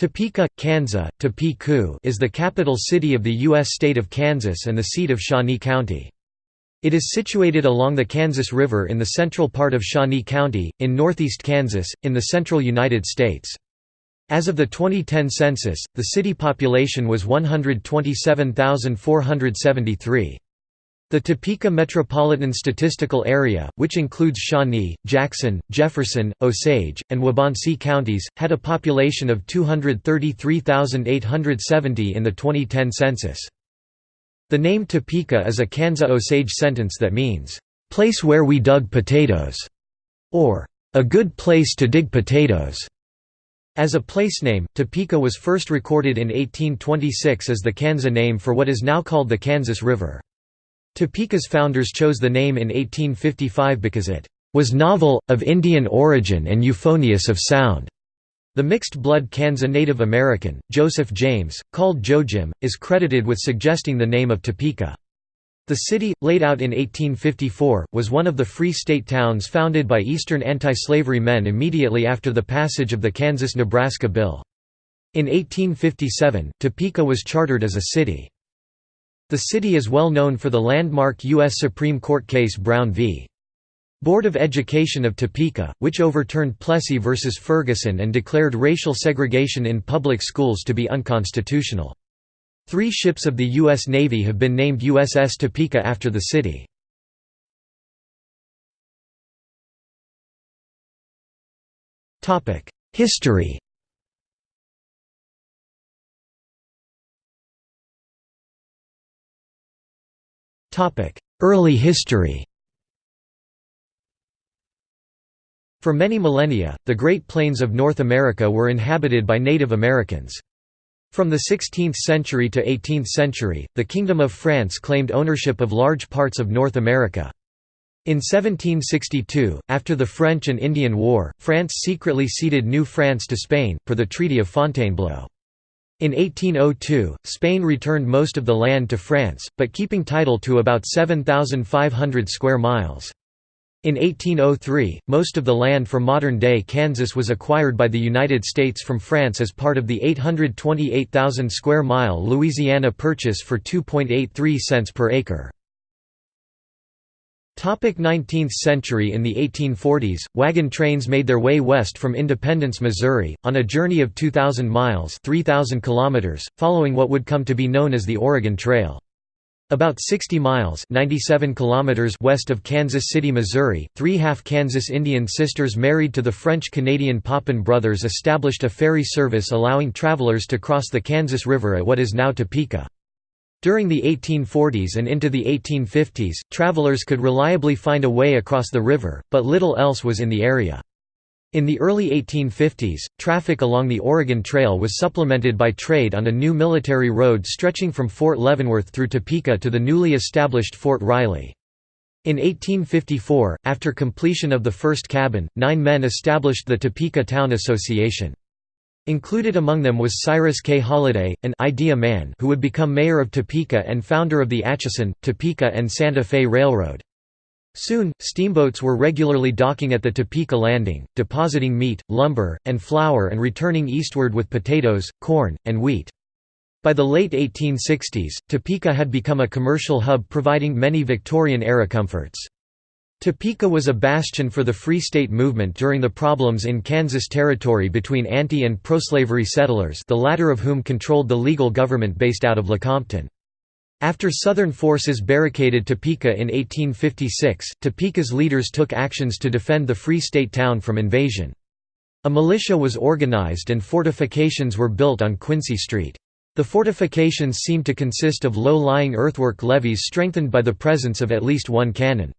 Topeka, Kansas, Topeka is the capital city of the U.S. state of Kansas and the seat of Shawnee County. It is situated along the Kansas River in the central part of Shawnee County, in northeast Kansas, in the central United States. As of the 2010 census, the city population was 127,473. The Topeka Metropolitan Statistical Area, which includes Shawnee, Jackson, Jefferson, Osage, and Wabaunsee counties, had a population of 233,870 in the 2010 census. The name Topeka is a Kansa Osage sentence that means, "...place where we dug potatoes", or "...a good place to dig potatoes". As a place name, Topeka was first recorded in 1826 as the Kansa name for what is now called the Kansas River. Topeka's founders chose the name in 1855 because it was novel, of Indian origin and euphonious of sound. The mixed-blood Kansa Native American, Joseph James, called Jojim, is credited with suggesting the name of Topeka. The city, laid out in 1854, was one of the Free State towns founded by Eastern anti-slavery men immediately after the passage of the Kansas–Nebraska Bill. In 1857, Topeka was chartered as a city. The city is well known for the landmark U.S. Supreme Court case Brown v. Board of Education of Topeka, which overturned Plessy v. Ferguson and declared racial segregation in public schools to be unconstitutional. Three ships of the U.S. Navy have been named USS Topeka after the city. History Early history For many millennia, the Great Plains of North America were inhabited by Native Americans. From the 16th century to 18th century, the Kingdom of France claimed ownership of large parts of North America. In 1762, after the French and Indian War, France secretly ceded New France to Spain, per the Treaty of Fontainebleau. In 1802, Spain returned most of the land to France, but keeping title to about 7,500 square miles. In 1803, most of the land for modern-day Kansas was acquired by the United States from France as part of the 828,000 square mile Louisiana Purchase for 2.83 cents per acre. 19th century In the 1840s, wagon trains made their way west from Independence, Missouri, on a journey of 2,000 miles 3,000 kilometers, following what would come to be known as the Oregon Trail. About 60 miles 97 kilometers west of Kansas City, Missouri, three half-Kansas Indian sisters married to the French-Canadian Papin brothers established a ferry service allowing travelers to cross the Kansas River at what is now Topeka. During the 1840s and into the 1850s, travelers could reliably find a way across the river, but little else was in the area. In the early 1850s, traffic along the Oregon Trail was supplemented by trade on a new military road stretching from Fort Leavenworth through Topeka to the newly established Fort Riley. In 1854, after completion of the first cabin, nine men established the Topeka Town Association. Included among them was Cyrus K. Holliday, an idea man who would become mayor of Topeka and founder of the Atchison, Topeka and Santa Fe Railroad. Soon, steamboats were regularly docking at the Topeka Landing, depositing meat, lumber, and flour and returning eastward with potatoes, corn, and wheat. By the late 1860s, Topeka had become a commercial hub providing many Victorian-era comforts. Topeka was a bastion for the Free State movement during the problems in Kansas Territory between anti- and pro-slavery settlers the latter of whom controlled the legal government based out of Lecompton. After Southern forces barricaded Topeka in 1856, Topeka's leaders took actions to defend the Free State town from invasion. A militia was organized and fortifications were built on Quincy Street. The fortifications seemed to consist of low-lying earthwork levees strengthened by the presence of at least one cannon.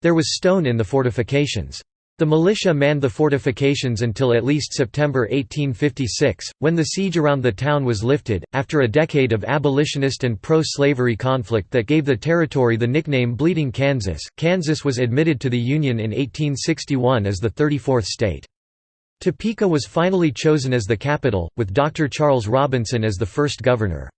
There was stone in the fortifications. The militia manned the fortifications until at least September 1856, when the siege around the town was lifted, after a decade of abolitionist and pro-slavery conflict that gave the territory the nickname Bleeding Kansas. Kansas was admitted to the Union in 1861 as the 34th state. Topeka was finally chosen as the capital, with Dr. Charles Robinson as the first governor.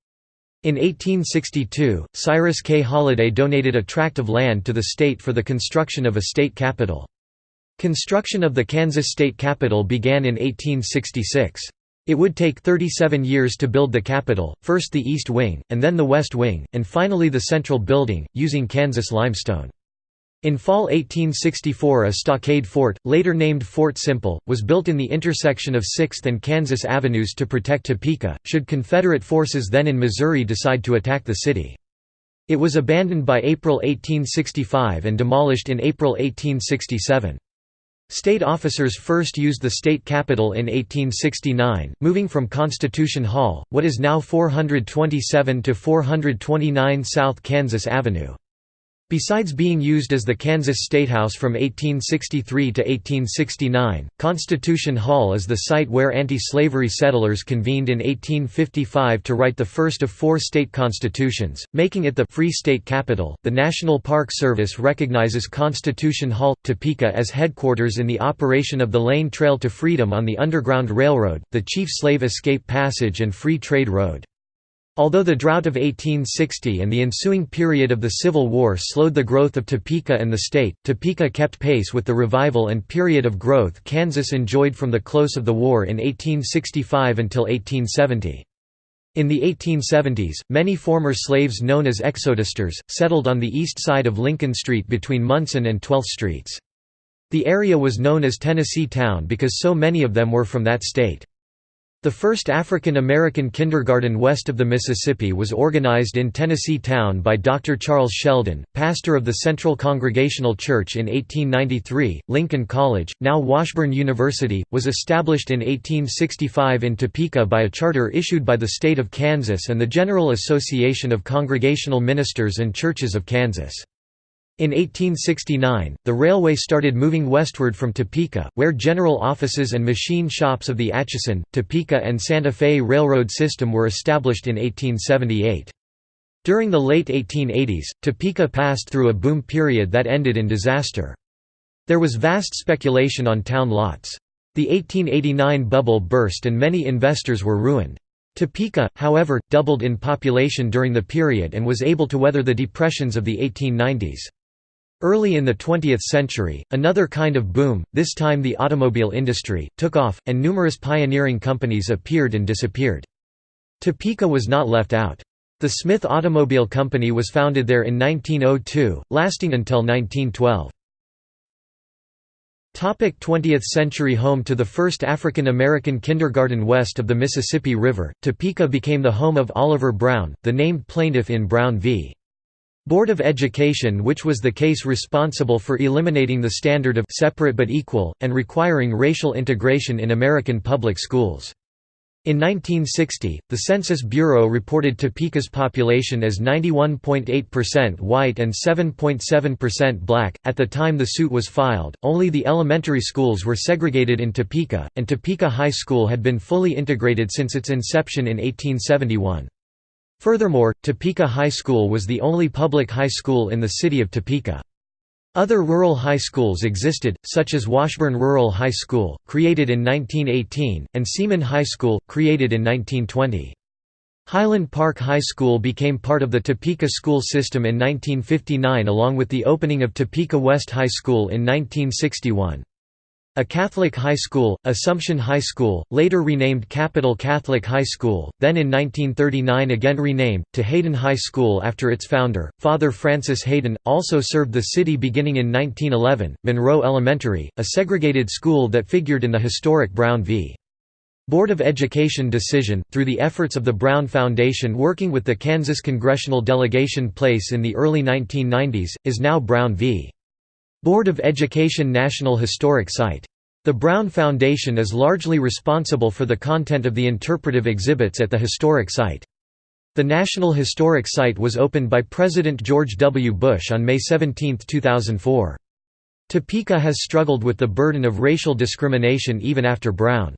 In 1862, Cyrus K. Holliday donated a tract of land to the state for the construction of a state capitol. Construction of the Kansas state capitol began in 1866. It would take 37 years to build the Capitol, first the East Wing, and then the West Wing, and finally the Central Building, using Kansas limestone. In fall 1864 a stockade fort, later named Fort Simple, was built in the intersection of 6th and Kansas Avenues to protect Topeka, should Confederate forces then in Missouri decide to attack the city. It was abandoned by April 1865 and demolished in April 1867. State officers first used the state capitol in 1869, moving from Constitution Hall, what is now 427 to 429 South Kansas Avenue. Besides being used as the Kansas Statehouse from 1863 to 1869, Constitution Hall is the site where anti-slavery settlers convened in 1855 to write the first of four state constitutions, making it the Free State Capital. The National Park Service recognizes Constitution Hall, Topeka as headquarters in the operation of the Lane Trail to Freedom on the Underground Railroad, the chief slave escape passage and free trade road. Although the drought of 1860 and the ensuing period of the Civil War slowed the growth of Topeka and the state, Topeka kept pace with the revival and period of growth Kansas enjoyed from the close of the war in 1865 until 1870. In the 1870s, many former slaves known as exodusters, settled on the east side of Lincoln Street between Munson and 12th Streets. The area was known as Tennessee Town because so many of them were from that state. The first African American kindergarten west of the Mississippi was organized in Tennessee Town by Dr. Charles Sheldon, pastor of the Central Congregational Church in 1893. Lincoln College, now Washburn University, was established in 1865 in Topeka by a charter issued by the state of Kansas and the General Association of Congregational Ministers and Churches of Kansas. In 1869, the railway started moving westward from Topeka, where general offices and machine shops of the Atchison, Topeka and Santa Fe Railroad system were established in 1878. During the late 1880s, Topeka passed through a boom period that ended in disaster. There was vast speculation on town lots. The 1889 bubble burst and many investors were ruined. Topeka, however, doubled in population during the period and was able to weather the depressions of the 1890s. Early in the 20th century, another kind of boom, this time the automobile industry, took off, and numerous pioneering companies appeared and disappeared. Topeka was not left out. The Smith Automobile Company was founded there in 1902, lasting until 1912. 20th century Home to the first African American kindergarten west of the Mississippi River, Topeka became the home of Oliver Brown, the named plaintiff in Brown v. Board of Education which was the case responsible for eliminating the standard of separate but equal, and requiring racial integration in American public schools. In 1960, the Census Bureau reported Topeka's population as 91.8% white and 7.7% black. At the time the suit was filed, only the elementary schools were segregated in Topeka, and Topeka High School had been fully integrated since its inception in 1871. Furthermore, Topeka High School was the only public high school in the city of Topeka. Other rural high schools existed, such as Washburn Rural High School, created in 1918, and Seaman High School, created in 1920. Highland Park High School became part of the Topeka school system in 1959 along with the opening of Topeka West High School in 1961. A Catholic high school, Assumption High School, later renamed Capital Catholic High School, then in 1939 again renamed, to Hayden High School after its founder, Father Francis Hayden, also served the city beginning in 1911. Monroe Elementary, a segregated school that figured in the historic Brown v. Board of Education decision, through the efforts of the Brown Foundation working with the Kansas Congressional Delegation Place in the early 1990s, is now Brown v. Board of Education National Historic Site. The Brown Foundation is largely responsible for the content of the interpretive exhibits at the historic site. The National Historic Site was opened by President George W. Bush on May 17, 2004. Topeka has struggled with the burden of racial discrimination even after Brown.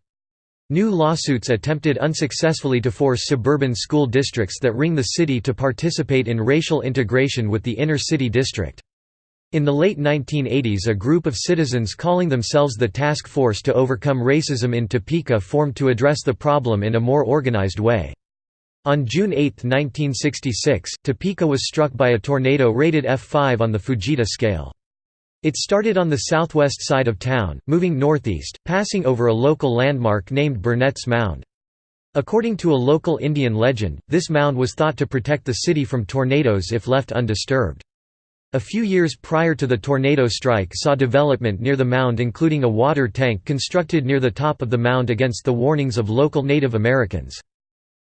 New lawsuits attempted unsuccessfully to force suburban school districts that ring the city to participate in racial integration with the inner city district. In the late 1980s a group of citizens calling themselves the Task Force to Overcome Racism in Topeka formed to address the problem in a more organized way. On June 8, 1966, Topeka was struck by a tornado rated F5 on the Fujita scale. It started on the southwest side of town, moving northeast, passing over a local landmark named Burnett's Mound. According to a local Indian legend, this mound was thought to protect the city from tornadoes if left undisturbed. A few years prior to the tornado strike saw development near the mound including a water tank constructed near the top of the mound against the warnings of local Native Americans.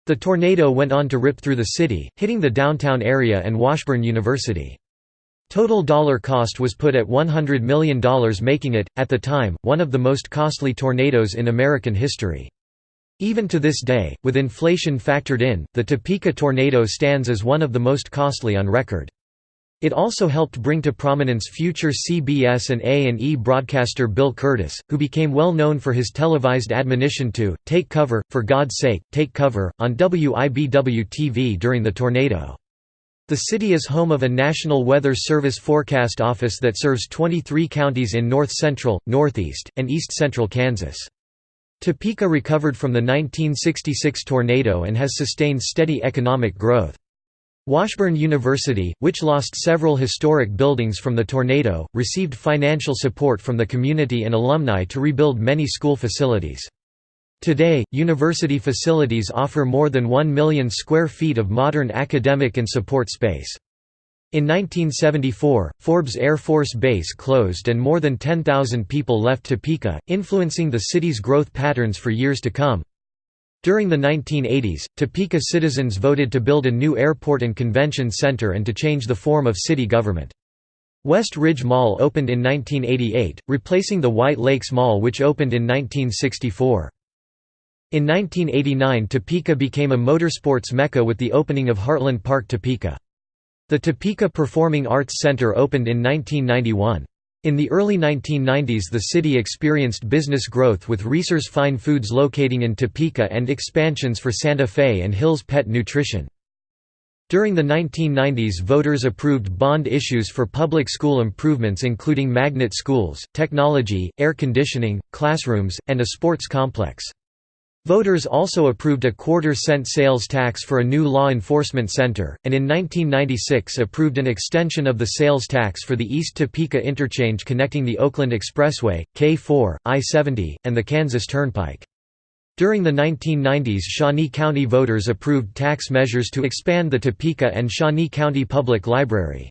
The tornado went on to rip through the city, hitting the downtown area and Washburn University. Total dollar cost was put at $100 million making it, at the time, one of the most costly tornadoes in American history. Even to this day, with inflation factored in, the Topeka tornado stands as one of the most costly on record. It also helped bring to prominence future CBS and A&E broadcaster Bill Kurtis, who became well known for his televised admonition to, take cover, for God's sake, take cover, on WIBW-TV during the tornado. The city is home of a National Weather Service forecast office that serves 23 counties in north-central, northeast, and east-central Kansas. Topeka recovered from the 1966 tornado and has sustained steady economic growth. Washburn University, which lost several historic buildings from the tornado, received financial support from the community and alumni to rebuild many school facilities. Today, university facilities offer more than 1 million square feet of modern academic and support space. In 1974, Forbes Air Force Base closed and more than 10,000 people left Topeka, influencing the city's growth patterns for years to come. During the 1980s, Topeka citizens voted to build a new airport and convention center and to change the form of city government. West Ridge Mall opened in 1988, replacing the White Lakes Mall which opened in 1964. In 1989 Topeka became a motorsports mecca with the opening of Heartland Park Topeka. The Topeka Performing Arts Center opened in 1991. In the early 1990s the city experienced business growth with Reasor's Fine Foods locating in Topeka and expansions for Santa Fe and Hill's Pet Nutrition. During the 1990s voters approved bond issues for public school improvements including magnet schools, technology, air conditioning, classrooms, and a sports complex. Voters also approved a quarter-cent sales tax for a new law enforcement center, and in 1996 approved an extension of the sales tax for the East Topeka interchange connecting the Oakland Expressway, K4, I-70, and the Kansas Turnpike. During the 1990s Shawnee County voters approved tax measures to expand the Topeka and Shawnee County Public Library.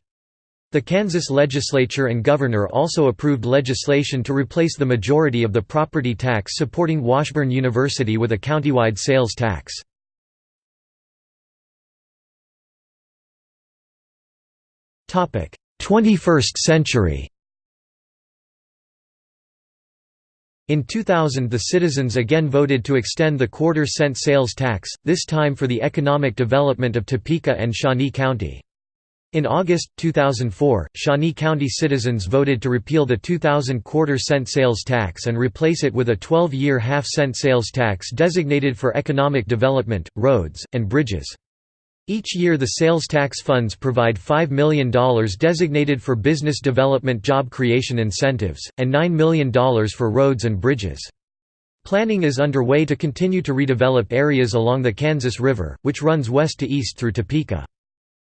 The Kansas legislature and governor also approved legislation to replace the majority of the property tax supporting Washburn University with a countywide sales tax. Topic: 21st century. In 2000 the citizens again voted to extend the quarter-cent sales tax, this time for the economic development of Topeka and Shawnee County. In August, 2004, Shawnee County citizens voted to repeal the 2000 quarter-cent sales tax and replace it with a 12-year half-cent sales tax designated for economic development, roads, and bridges. Each year the sales tax funds provide $5 million designated for business development job creation incentives, and $9 million for roads and bridges. Planning is underway to continue to redevelop areas along the Kansas River, which runs west to east through Topeka.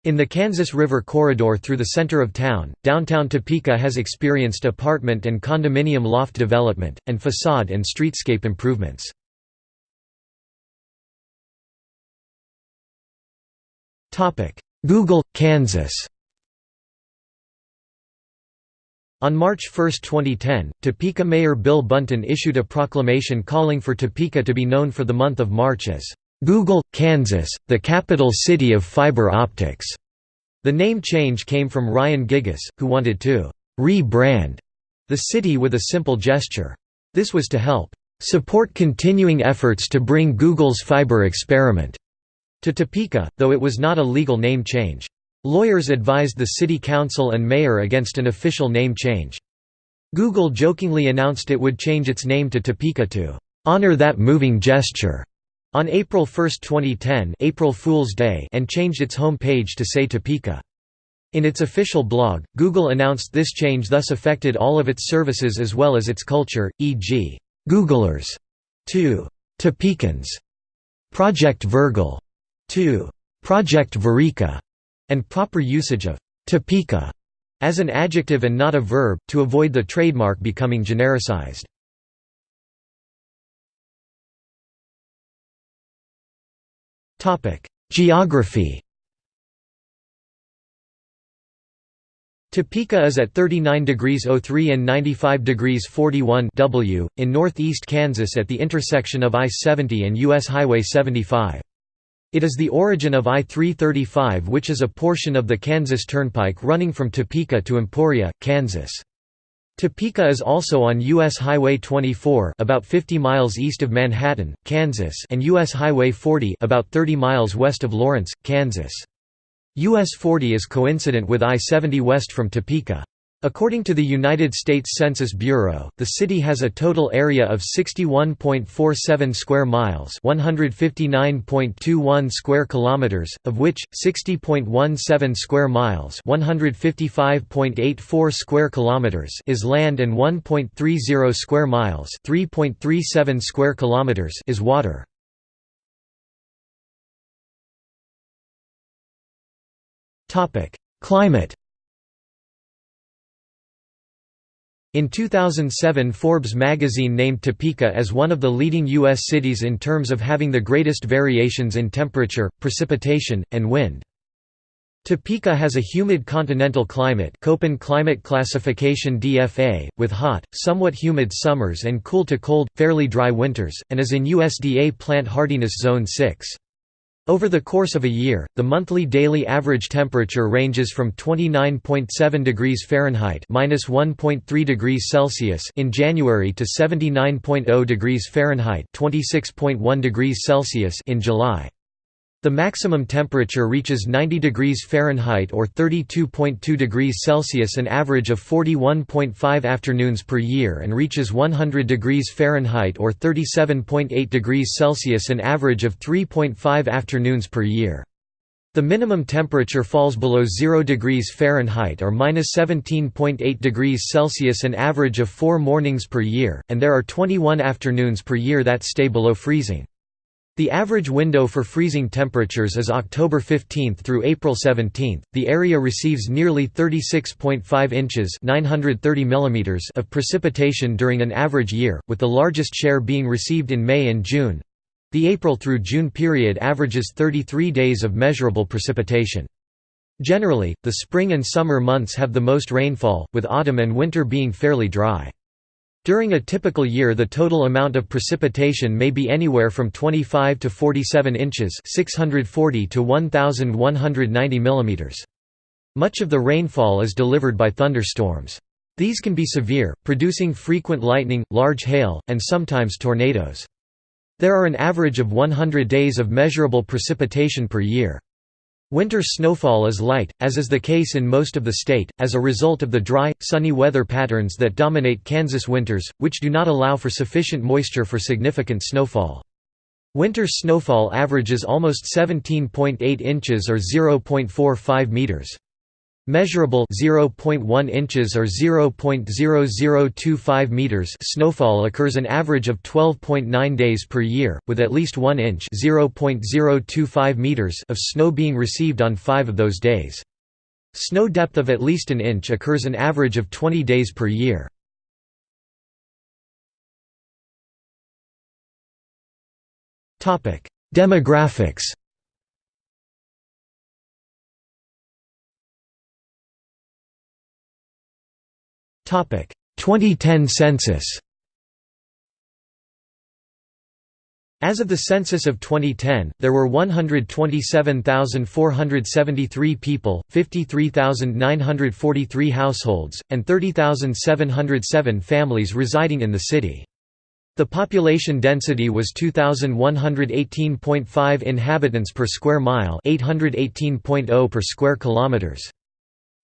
In the Kansas River corridor through the center of town, downtown Topeka has experienced apartment and condominium loft development, and facade and streetscape improvements. Google, Kansas On March 1, 2010, Topeka Mayor Bill Bunten issued a proclamation calling for Topeka to be known for the month of March as Google, Kansas, the capital city of fiber optics. The name change came from Ryan Gigas, who wanted to re-brand the city with a simple gesture. This was to help support continuing efforts to bring Google's fiber experiment to Topeka, though it was not a legal name change. Lawyers advised the city council and mayor against an official name change. Google jokingly announced it would change its name to Topeka to honor that moving gesture. On April 1, 2010 April Fool's Day and changed its home page to say Topeka. In its official blog, Google announced this change thus affected all of its services as well as its culture, e.g., Googlers to Topekans, Project Virgle to Project Verica, and proper usage of Topeka as an adjective and not a verb, to avoid the trademark becoming genericized. Geography Topeka is at 39 degrees 03 and 95 degrees 41 W, in northeast Kansas at the intersection of I-70 and U.S. Highway 75. It is the origin of I-335 which is a portion of the Kansas Turnpike running from Topeka to Emporia, Kansas. Topeka is also on U.S. Highway 24 about 50 miles east of Manhattan, Kansas and U.S. Highway 40 about 30 miles west of Lawrence, Kansas. US 40 is coincident with I-70 west from Topeka. According to the United States Census Bureau, the city has a total area of 61.47 square miles, 159.21 square kilometers, of which 60.17 square miles, 155.84 square kilometers is land and 1.30 square miles, 3.37 square kilometers is water. Topic: Climate In 2007 Forbes magazine named Topeka as one of the leading U.S. cities in terms of having the greatest variations in temperature, precipitation, and wind. Topeka has a humid continental climate Köppen climate classification DFA, with hot, somewhat humid summers and cool to cold, fairly dry winters, and is in USDA plant hardiness zone 6. Over the course of a year, the monthly daily average temperature ranges from 29.7 degrees Fahrenheit (-1.3 degrees Celsius) in January to 79.0 degrees Fahrenheit (26.1 degrees Celsius) in July. The maximum temperature reaches 90 degrees Fahrenheit or 32.2 degrees Celsius an average of 41.5 afternoons per year and reaches 100 degrees Fahrenheit or 37.8 degrees Celsius an average of 3.5 afternoons per year. The minimum temperature falls below 0 degrees Fahrenheit or -17.8 degrees Celsius an average of 4 mornings per year, and there are 21 afternoons per year that stay below freezing. The average window for freezing temperatures is October 15 through April 17. The area receives nearly 36.5 inches (930 millimeters) of precipitation during an average year, with the largest share being received in May and June. The April through June period averages 33 days of measurable precipitation. Generally, the spring and summer months have the most rainfall, with autumn and winter being fairly dry. During a typical year the total amount of precipitation may be anywhere from 25 to 47 inches 640 to 1,190 mm. Much of the rainfall is delivered by thunderstorms. These can be severe, producing frequent lightning, large hail, and sometimes tornadoes. There are an average of 100 days of measurable precipitation per year. Winter snowfall is light, as is the case in most of the state, as a result of the dry, sunny weather patterns that dominate Kansas winters, which do not allow for sufficient moisture for significant snowfall. Winter snowfall averages almost 17.8 inches or 0.45 meters. Measurable 0.1 inches or 0.0025 meters snowfall occurs an average of 12.9 days per year, with at least 1 inch (0.025 meters of snow being received on 5 of those days. Snow depth of at least an inch occurs an average of 20 days per year. Demographics 2010 census As of the census of 2010, there were 127,473 people, 53,943 households, and 30,707 families residing in the city. The population density was 2118.5 inhabitants per square mile, 818.0 per square kilometers.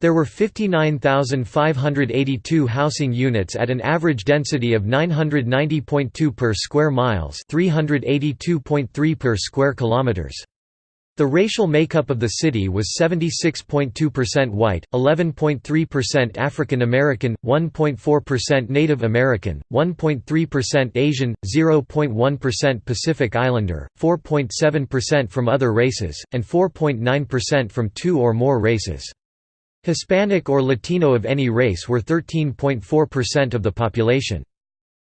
There were 59,582 housing units at an average density of 990.2 per square miles, 382.3 per square kilometers. The racial makeup of the city was 76.2% white, 11.3% African American, 1.4% Native American, 1.3% Asian, 0.1% Pacific Islander, 4.7% from other races, and 4.9% from two or more races. Hispanic or Latino of any race were 13.4% of the population.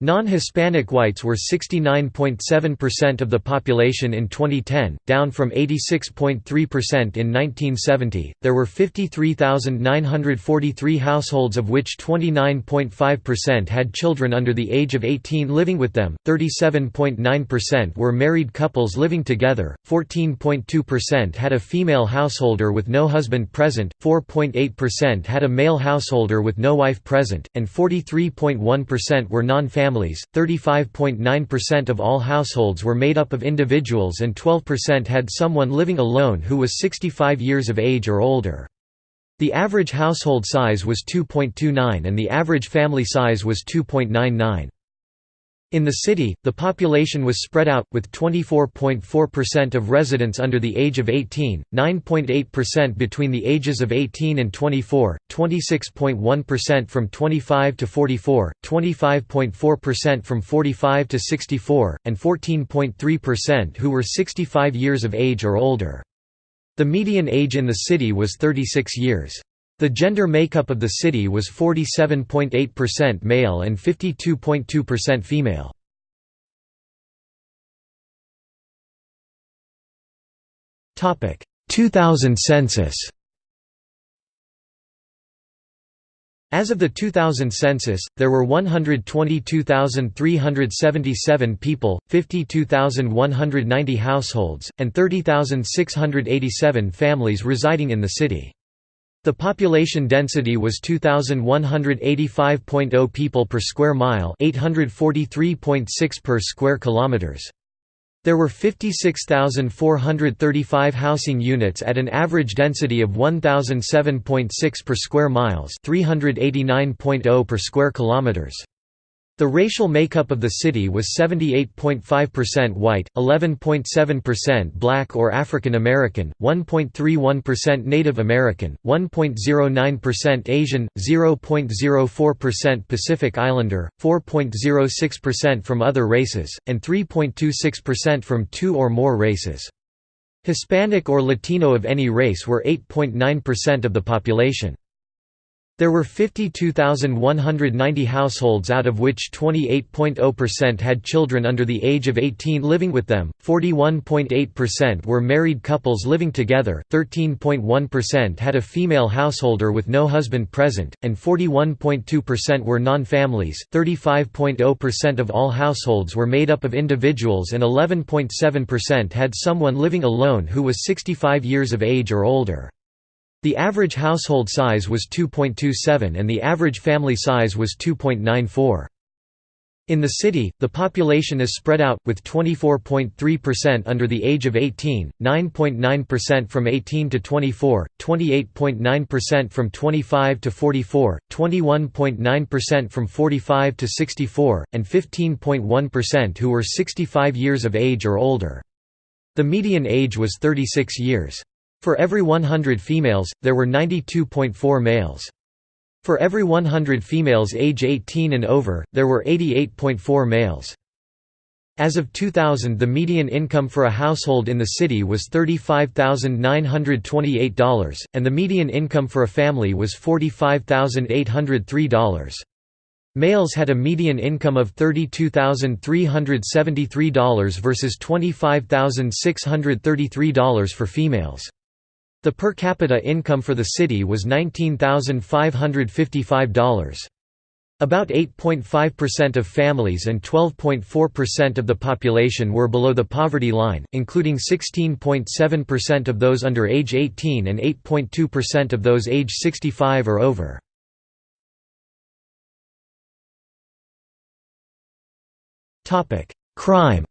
Non-Hispanic whites were 69.7% of the population in 2010, down from 86.3% in 1970. There were 53,943 households of which 29.5% had children under the age of 18 living with them, 37.9% were married couples living together, 14.2% had a female householder with no husband present, 4.8% had a male householder with no wife present, and 43.1% were non-family families, 35.9% of all households were made up of individuals and 12% had someone living alone who was 65 years of age or older. The average household size was 2.29 and the average family size was 2.99. In the city, the population was spread out, with 24.4% of residents under the age of 18, 9.8% between the ages of 18 and 24, 26.1% from 25 to 44, 25.4% from 45 to 64, and 14.3% who were 65 years of age or older. The median age in the city was 36 years. The gender makeup of the city was 47.8% male and 52.2% female. Topic: 2000 census. As of the 2000 census, there were 122,377 people, 52,190 households, and 30,687 families residing in the city. The population density was 2185.0 people per square mile, 843.6 per square kilometers. There were 56,435 housing units at an average density of 1007.6 per square miles, 389.0 per square kilometers. The racial makeup of the city was 78.5% white, 11.7% black or African American, 1.31% Native American, 1.09% Asian, 0.04% Pacific Islander, 4.06% from other races, and 3.26% from two or more races. Hispanic or Latino of any race were 8.9% of the population. There were 52,190 households out of which 28.0% had children under the age of 18 living with them, 41.8% were married couples living together, 13.1% had a female householder with no husband present, and 41.2% were non-families 35.0% of all households were made up of individuals and 11.7% had someone living alone who was 65 years of age or older. The average household size was 2.27 and the average family size was 2.94. In the city, the population is spread out, with 24.3% under the age of 18, 9.9% from 18 to 24, 28.9% from 25 to 44, 21.9% from 45 to 64, and 15.1% who were 65 years of age or older. The median age was 36 years. For every 100 females, there were 92.4 males. For every 100 females age 18 and over, there were 88.4 males. As of 2000 the median income for a household in the city was $35,928, and the median income for a family was $45,803. Males had a median income of $32,373 versus $25,633 for females. The per capita income for the city was $19,555. About 8.5% of families and 12.4% of the population were below the poverty line, including 16.7% of those under age 18 and 8.2% of those age 65 or over. Crime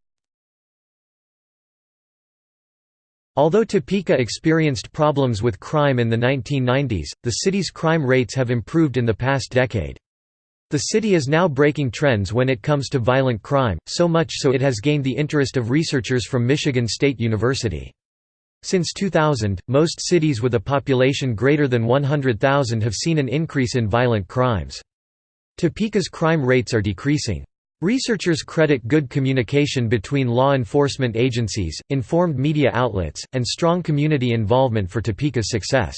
Although Topeka experienced problems with crime in the 1990s, the city's crime rates have improved in the past decade. The city is now breaking trends when it comes to violent crime, so much so it has gained the interest of researchers from Michigan State University. Since 2000, most cities with a population greater than 100,000 have seen an increase in violent crimes. Topeka's crime rates are decreasing. Researchers credit good communication between law enforcement agencies, informed media outlets, and strong community involvement for Topeka's success.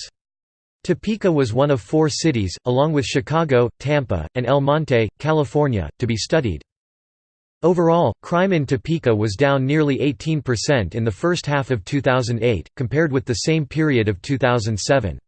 Topeka was one of four cities, along with Chicago, Tampa, and El Monte, California, to be studied. Overall, crime in Topeka was down nearly 18% in the first half of 2008, compared with the same period of 2007.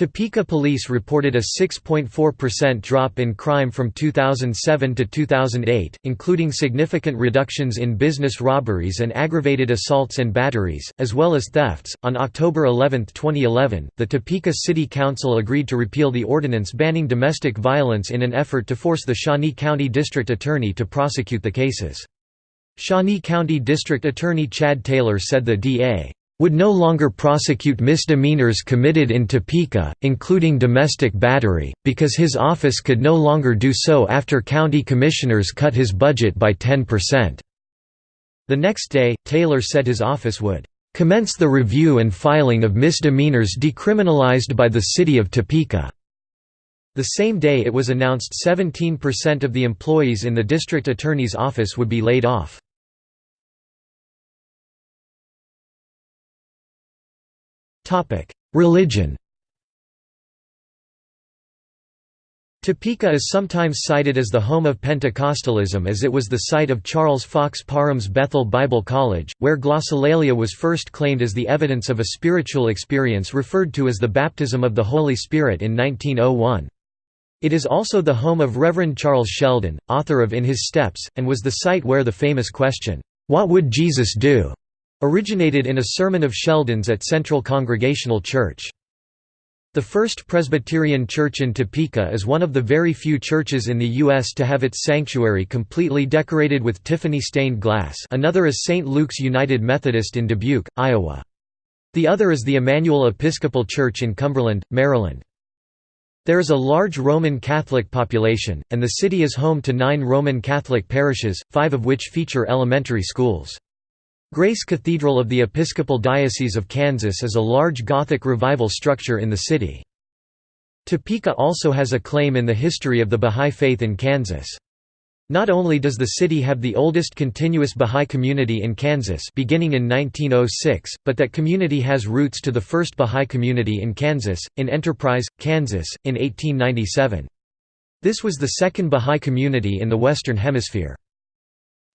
Topeka police reported a 6.4% drop in crime from 2007 to 2008, including significant reductions in business robberies and aggravated assaults and batteries, as well as thefts. On October 11, 2011, the Topeka City Council agreed to repeal the ordinance banning domestic violence in an effort to force the Shawnee County District Attorney to prosecute the cases. Shawnee County District Attorney Chad Taylor said the DA would no longer prosecute misdemeanors committed in Topeka, including domestic battery, because his office could no longer do so after county commissioners cut his budget by 10%. The next day, Taylor said his office would commence the review and filing of misdemeanors decriminalized by the city of Topeka. The same day it was announced 17% of the employees in the district attorney's office would be laid off. Religion Topeka is sometimes cited as the home of Pentecostalism as it was the site of Charles Fox Parham's Bethel Bible College, where glossolalia was first claimed as the evidence of a spiritual experience referred to as the baptism of the Holy Spirit in 1901. It is also the home of Reverend Charles Sheldon, author of In His Steps, and was the site where the famous question, "'What would Jesus do?' Originated in a sermon of Sheldon's at Central Congregational Church. The First Presbyterian Church in Topeka is one of the very few churches in the U.S. to have its sanctuary completely decorated with Tiffany stained glass another is St. Luke's United Methodist in Dubuque, Iowa. The other is the Emmanuel Episcopal Church in Cumberland, Maryland. There is a large Roman Catholic population, and the city is home to nine Roman Catholic parishes, five of which feature elementary schools. Grace Cathedral of the Episcopal Diocese of Kansas is a large Gothic revival structure in the city. Topeka also has a claim in the history of the Bahá'í Faith in Kansas. Not only does the city have the oldest continuous Bahá'í community in Kansas beginning in 1906, but that community has roots to the first Bahá'í community in Kansas, in Enterprise, Kansas, in 1897. This was the second Bahá'í community in the Western Hemisphere.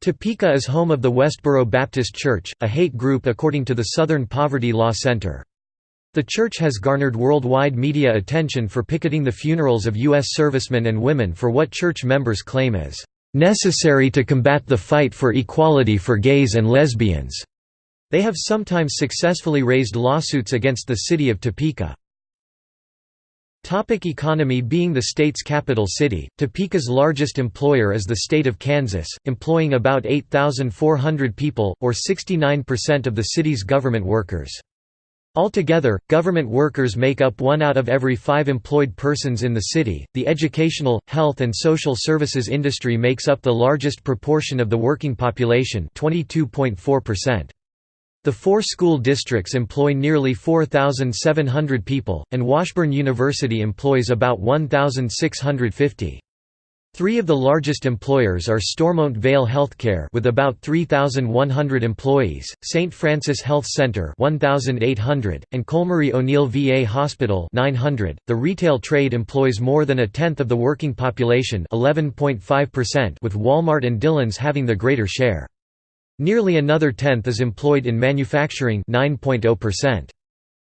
Topeka is home of the Westboro Baptist Church, a hate group according to the Southern Poverty Law Center. The church has garnered worldwide media attention for picketing the funerals of U.S. servicemen and women for what church members claim is necessary to combat the fight for equality for gays and lesbians. They have sometimes successfully raised lawsuits against the city of Topeka. Topic economy Being the state's capital city, Topeka's largest employer is the state of Kansas, employing about 8,400 people, or 69% of the city's government workers. Altogether, government workers make up one out of every five employed persons in the city. The educational, health, and social services industry makes up the largest proportion of the working population 22.4%. The four school districts employ nearly 4,700 people, and Washburn University employs about 1,650. Three of the largest employers are Stormont Vail Healthcare with about 3,100 employees, St. Francis Health Center 1,800, and Colmery O'Neill VA Hospital 900. .The retail trade employs more than a tenth of the working population 11.5% with Walmart and Dillons having the greater share. Nearly another tenth is employed in manufacturing 9.0%.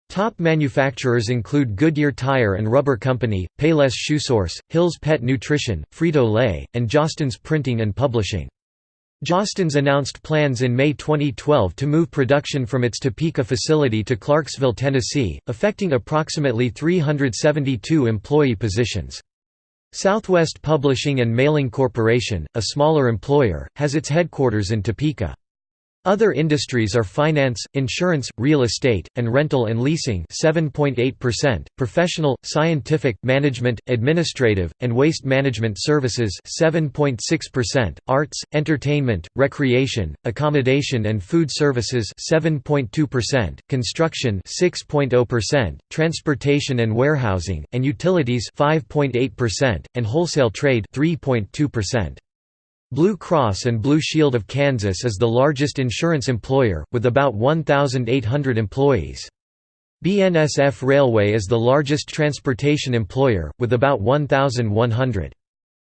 Top manufacturers include Goodyear Tire and Rubber Company, Payless ShoeSource, Hill's Pet Nutrition, Frito-Lay, and Jostens Printing and Publishing. Jostens announced plans in May 2012 to move production from its Topeka facility to Clarksville, Tennessee, affecting approximately 372 employee positions. Southwest Publishing and Mailing Corporation, a smaller employer, has its headquarters in Topeka. Other industries are finance, insurance, real estate, and rental and leasing 7.8%, professional, scientific, management, administrative, and waste management services 7.6%, arts, entertainment, recreation, accommodation and food services 7.2%, construction 6.0%, transportation and warehousing, and utilities 5.8%, and wholesale trade 3.2%. Blue Cross and Blue Shield of Kansas is the largest insurance employer, with about 1,800 employees. BNSF Railway is the largest transportation employer, with about 1,100.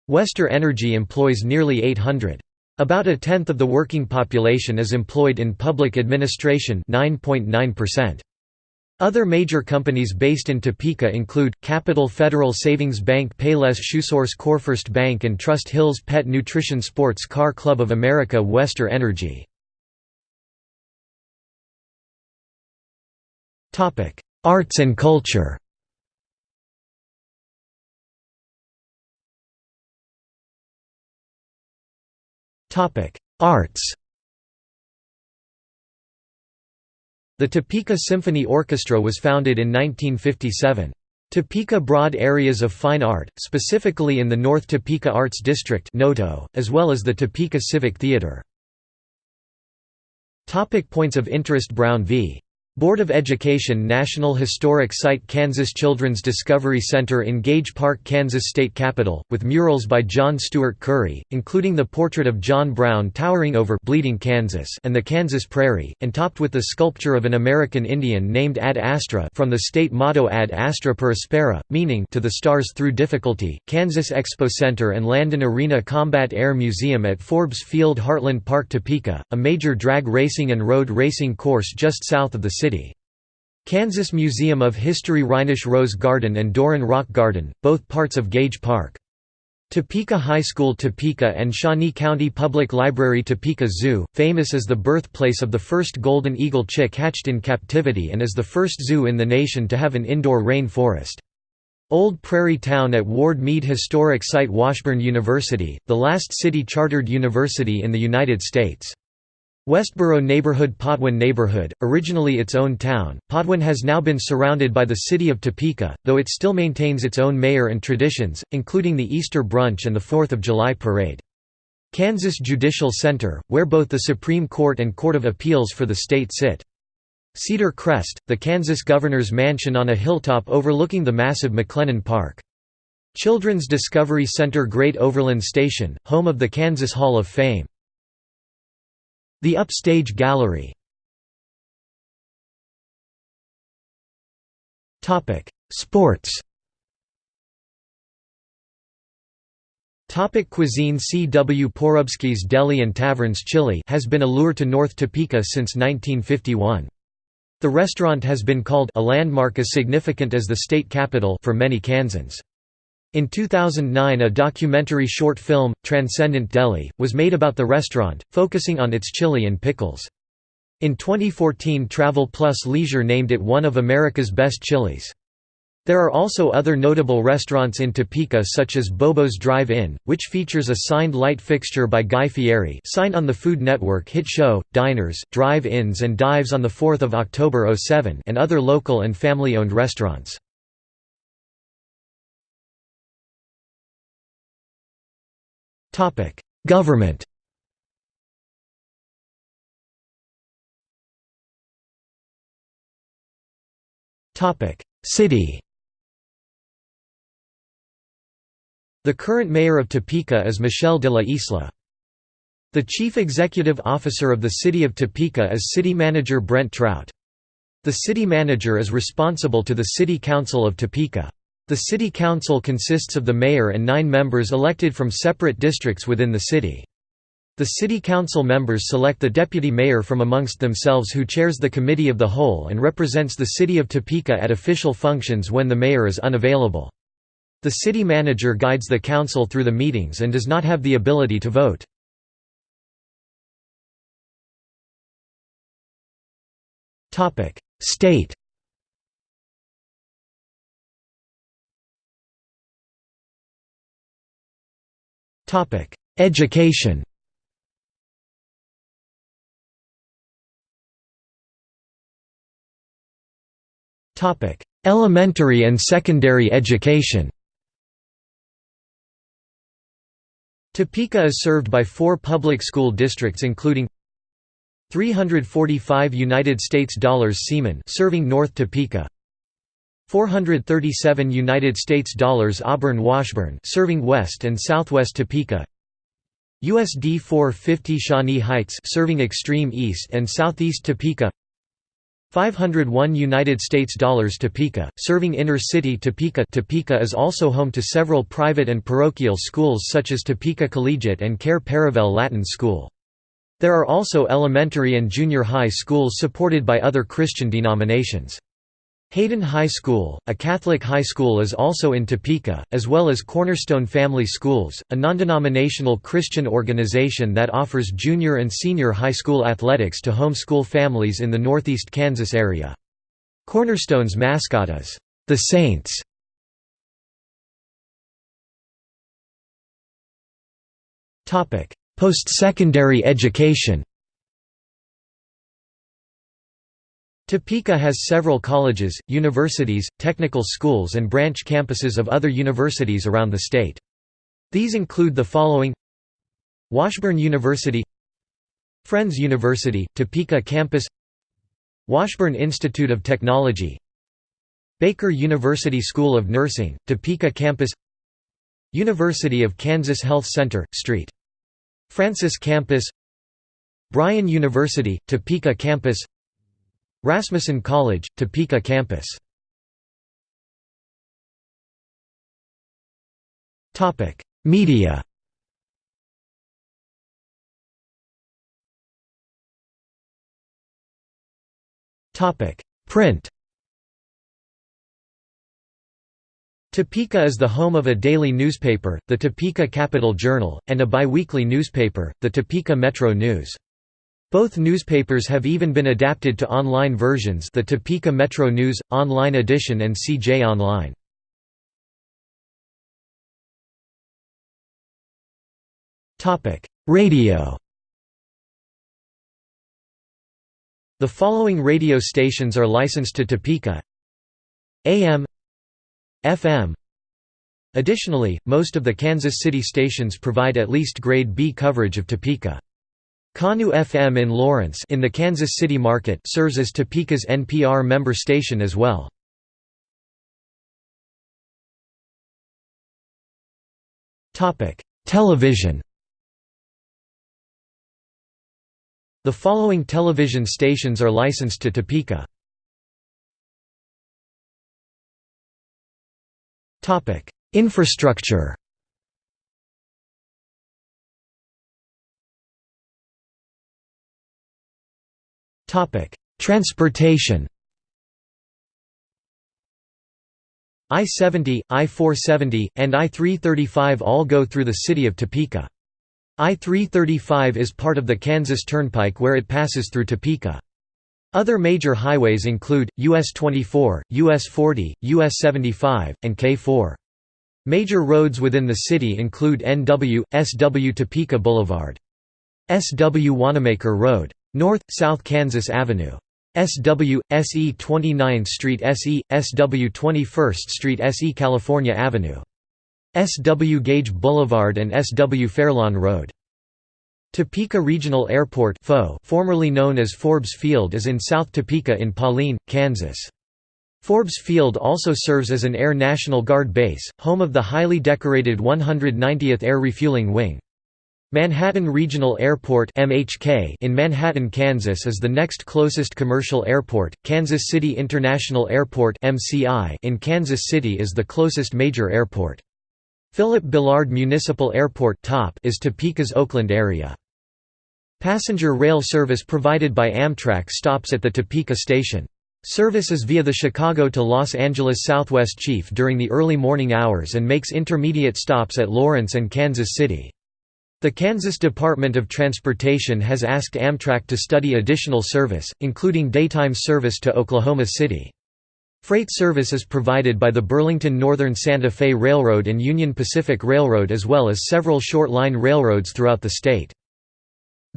Westar Energy employs nearly 800. About a tenth of the working population is employed in public administration 9.9%. Other major companies based in Topeka include, Capital Federal Savings Bank Payless ShoeSource CoreFirst Bank and Trust Hills Pet Nutrition Sports Car Club of America Westar Energy. Arts and culture Arts The Topeka Symphony Orchestra was founded in 1957. Topeka broad areas of fine art, specifically in the North Topeka Arts District as well as the Topeka Civic Theater. Topic points of interest Brown v. Board of Education National Historic Site Kansas Children's Discovery Center in Gage Park, Kansas State Capitol, with murals by John Stuart Curry, including the portrait of John Brown towering over Bleeding Kansas and the Kansas Prairie, and topped with the sculpture of an American Indian named Ad Astra from the state motto Ad Astra per Aspera, meaning to the stars through difficulty. Kansas Expo Center and Landon Arena Combat Air Museum at Forbes Field Heartland Park Topeka, a major drag racing and road racing course just south of the city. Kansas Museum of History Reinisch Rose Garden and Doran Rock Garden, both parts of Gage Park. Topeka High School Topeka and Shawnee County Public Library Topeka Zoo, famous as the birthplace of the first golden eagle chick hatched in captivity and as the first zoo in the nation to have an indoor rain forest. Old Prairie Town at Ward Meade Historic Site Washburn University, the last city-chartered university in the United States. Westboro neighborhood Potwin neighborhood, originally its own town, Potwin has now been surrounded by the city of Topeka, though it still maintains its own mayor and traditions, including the Easter brunch and the Fourth of July parade. Kansas Judicial Center, where both the Supreme Court and Court of Appeals for the state sit. Cedar Crest, the Kansas governor's mansion on a hilltop overlooking the massive MacLennan Park. Children's Discovery Center Great Overland Station, home of the Kansas Hall of Fame. The Upstage Gallery Sports Topic cuisine C. W. Porubsky's Deli and Taverns Chili has been a lure to North Topeka since 1951. The restaurant has been called a landmark as significant as the state capital for many Kansans. In 2009 a documentary short film, Transcendent Deli, was made about the restaurant, focusing on its chili and pickles. In 2014 Travel Plus Leisure named it one of America's best chilies. There are also other notable restaurants in Topeka such as Bobo's Drive-In, which features a signed light fixture by Guy Fieri signed on the Food Network hit show, Diners, Drive-Ins and Dives on 4 October 07 and other local and family-owned restaurants. Government. City. The current mayor of Topeka is Michelle de la Isla. The chief executive officer of the city of Topeka is city manager Brent Trout. The city manager is responsible to the city council of Topeka. The city council consists of the mayor and nine members elected from separate districts within the city. The city council members select the deputy mayor from amongst themselves who chairs the committee of the whole and represents the city of Topeka at official functions when the mayor is unavailable. The city manager guides the council through the meetings and does not have the ability to vote. State Education. Topic: Elementary and secondary education. Topeka is served by four public school districts including 345 United States dollars Seaman serving North Topeka 437 United States dollars Auburn Washburn serving West and Southwest Topeka USD 450 Shawnee Heights serving extreme east and southeast Topeka 501 United States dollars Topeka, serving inner city Topeka Topeka is also home to several private and parochial schools such as Topeka Collegiate and Cair Paravel Latin School. There are also elementary and junior high schools supported by other Christian denominations. Hayden High School, a Catholic high school is also in Topeka, as well as Cornerstone Family Schools, a non-denominational Christian organization that offers junior and senior high school athletics to homeschool families in the northeast Kansas area. Cornerstone's mascot is, "...the Saints". Post-secondary education Topeka has several colleges, universities, technical schools and branch campuses of other universities around the state. These include the following. Washburn University Friends University, Topeka campus. Washburn Institute of Technology Baker University School of Nursing, Topeka campus. University of Kansas Health Center, St. Francis campus. Bryan University, Topeka campus Rasmussen College, Topeka campus. Topic: Media. Topic: Print. Topeka is the home of a daily newspaper, the Topeka Capital Journal, and a biweekly newspaper, the Topeka Metro News. Both newspapers have even been adapted to online versions the Topeka Metro News, Online Edition and CJ Online. Radio The following radio stations are licensed to Topeka AM FM Additionally, most of the Kansas City stations provide at least Grade B coverage of Topeka. KANU FM in Lawrence in the Kansas City market serves as Topeka's NPR member station as well. Topic: Television The following television stations are licensed to Topeka. Topic: Infrastructure Transportation I-70, I-470, and I-335 all go through the city of Topeka. I-335 is part of the Kansas Turnpike where it passes through Topeka. Other major highways include, US 24, US 40, US 75, and K4. Major roads within the city include NW, SW Topeka Boulevard. SW Wanamaker Road. North, South Kansas Avenue. SW, SE 29th Street SE, SW 21st Street SE California Avenue. SW Gage Boulevard and SW Fairlawn Road. Topeka Regional Airport formerly known as Forbes Field is in South Topeka in Pauline, Kansas. Forbes Field also serves as an Air National Guard base, home of the highly decorated 190th Air Refueling Wing. Manhattan Regional Airport in Manhattan, Kansas is the next closest commercial airport. Kansas City International Airport (MCI) in Kansas City is the closest major airport. Philip Billard Municipal Airport (TOP) is Topeka's Oakland area. Passenger rail service provided by Amtrak stops at the Topeka station. Service is via the Chicago to Los Angeles Southwest Chief during the early morning hours and makes intermediate stops at Lawrence and Kansas City. The Kansas Department of Transportation has asked Amtrak to study additional service, including daytime service to Oklahoma City. Freight service is provided by the Burlington Northern Santa Fe Railroad and Union Pacific Railroad as well as several short-line railroads throughout the state.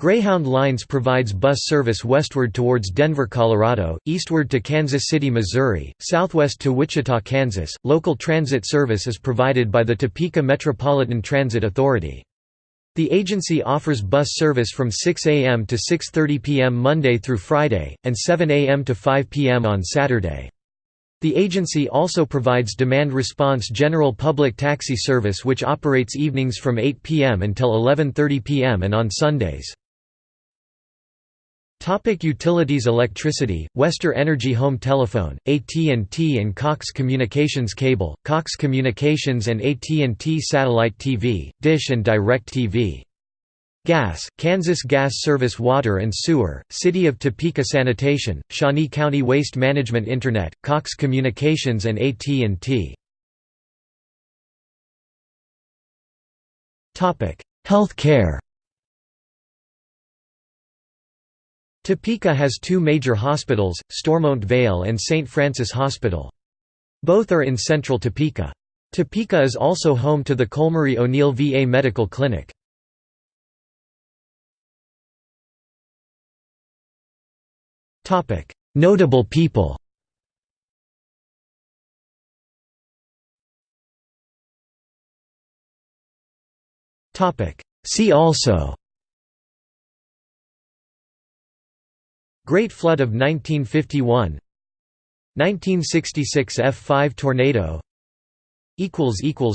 Greyhound Lines provides bus service westward towards Denver, Colorado, eastward to Kansas City, Missouri, southwest to Wichita, Kansas. Local transit service is provided by the Topeka Metropolitan Transit Authority. The agency offers bus service from 6 a.m. to 6.30 p.m. Monday through Friday, and 7 a.m. to 5 p.m. on Saturday. The agency also provides demand response general public taxi service which operates evenings from 8 p.m. until 11.30 p.m. and on Sundays. Topic utilities Electricity, Westar Energy Home Telephone, AT&T and Cox Communications Cable, Cox Communications and AT&T Satellite TV, Dish and Direct TV. Gas, Kansas Gas Service Water and Sewer, City of Topeka Sanitation, Shawnee County Waste Management Internet, Cox Communications and AT&T. Health care Topeka has two major hospitals, Stormont Vail and St. Francis Hospital. Both are in central Topeka. Topeka is also home to the Colmery O'Neill VA Medical Clinic. Notable people See also Great Flood of 1951 1966 F5 tornado.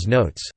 Notes